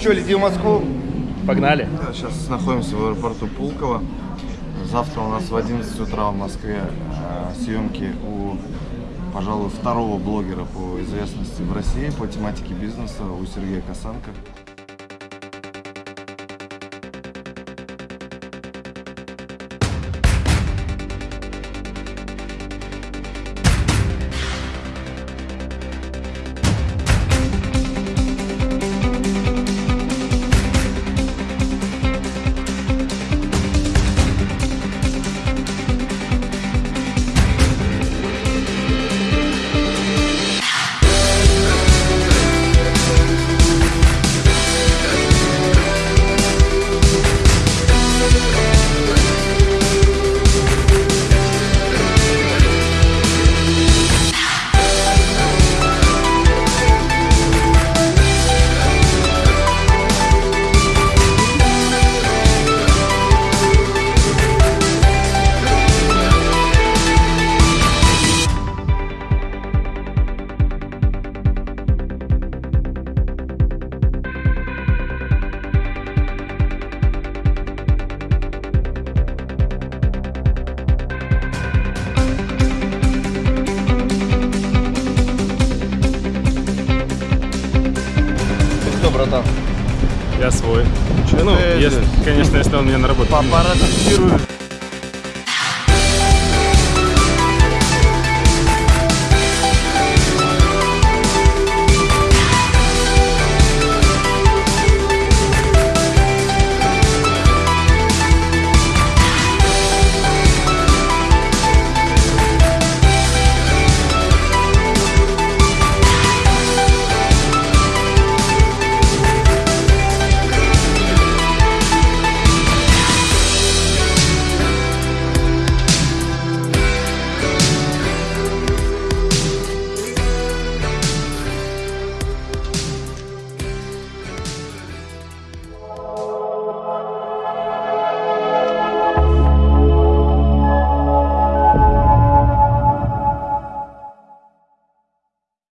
Че, летим в Москву? Погнали. Сейчас находимся в аэропорту Пулково. Завтра у нас в 11 утра в Москве э, съемки у, пожалуй, второго блогера по известности в России по тематике бизнеса у Сергея Косенко. Кто, братан? Я свой. Чё Ну, если, конечно, если он меня на работу. Фиксируешь?